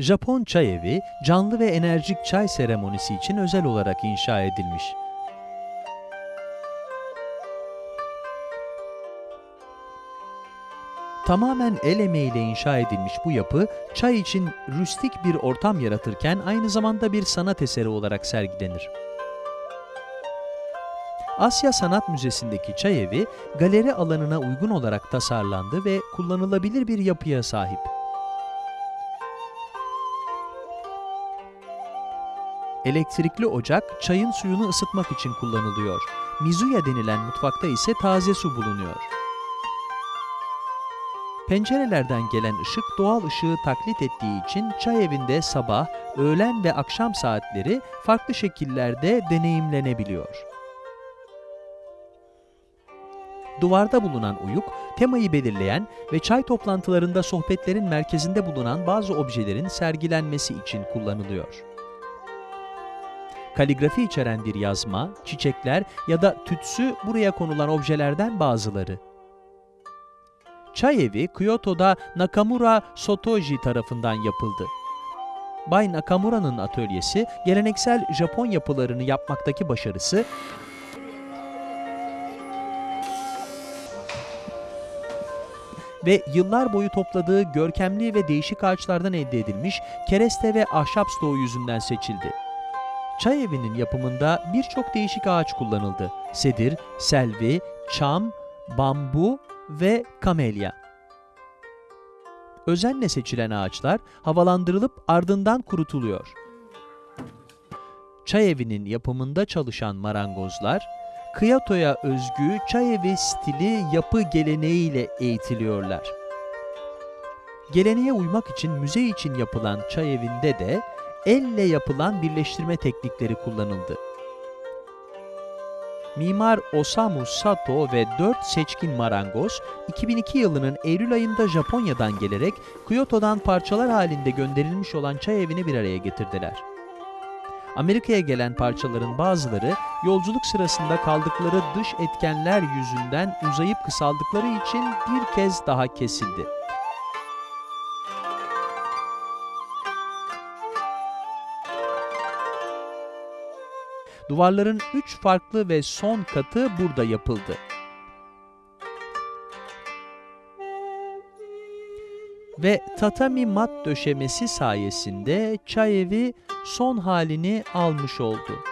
Japon çay evi, canlı ve enerjik çay seremonisi için özel olarak inşa edilmiş. Tamamen el emeğiyle inşa edilmiş bu yapı, çay için rüstik bir ortam yaratırken aynı zamanda bir sanat eseri olarak sergilenir. Asya Sanat Müzesi'ndeki çay evi, galeri alanına uygun olarak tasarlandı ve kullanılabilir bir yapıya sahip. Elektrikli ocak çayın suyunu ısıtmak için kullanılıyor. Mizuya denilen mutfakta ise taze su bulunuyor. Pencerelerden gelen ışık doğal ışığı taklit ettiği için çay evinde sabah, öğlen ve akşam saatleri farklı şekillerde deneyimlenebiliyor. Duvarda bulunan uyuk, temayı belirleyen ve çay toplantılarında sohbetlerin merkezinde bulunan bazı objelerin sergilenmesi için kullanılıyor. Kaligrafi içeren bir yazma, çiçekler ya da tütsü buraya konulan objelerden bazıları. Çay evi Kyoto'da Nakamura Sotoji tarafından yapıldı. Bay Nakamura'nın atölyesi, geleneksel Japon yapılarını yapmaktaki başarısı, ve yıllar boyu topladığı görkemli ve değişik ağaçlardan elde edilmiş kereste ve ahşap stoğu yüzünden seçildi. Çay evinin yapımında birçok değişik ağaç kullanıldı. Sedir, selvi, çam, bambu ve kamelya. Özenle seçilen ağaçlar havalandırılıp ardından kurutuluyor. Çay evinin yapımında çalışan marangozlar, Kyoto'ya özgü çay evi stili yapı geleneğiyle eğitiliyorlar. Geleneğe uymak için müze için yapılan çay evinde de elle yapılan birleştirme teknikleri kullanıldı. Mimar Osamu Sato ve 4 seçkin marangoz, 2002 yılının Eylül ayında Japonya'dan gelerek Kyoto'dan parçalar halinde gönderilmiş olan çay evini bir araya getirdiler. Amerika'ya gelen parçaların bazıları yolculuk sırasında kaldıkları dış etkenler yüzünden uzayıp kısaldıkları için bir kez daha kesildi. Duvarların üç farklı ve son katı burada yapıldı. Ve tatami mat döşemesi sayesinde çay evi son halini almış oldu.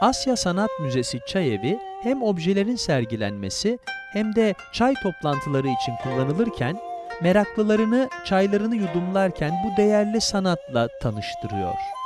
Asya Sanat Müzesi Çay Evi hem objelerin sergilenmesi hem de çay toplantıları için kullanılırken meraklılarını çaylarını yudumlarken bu değerli sanatla tanıştırıyor.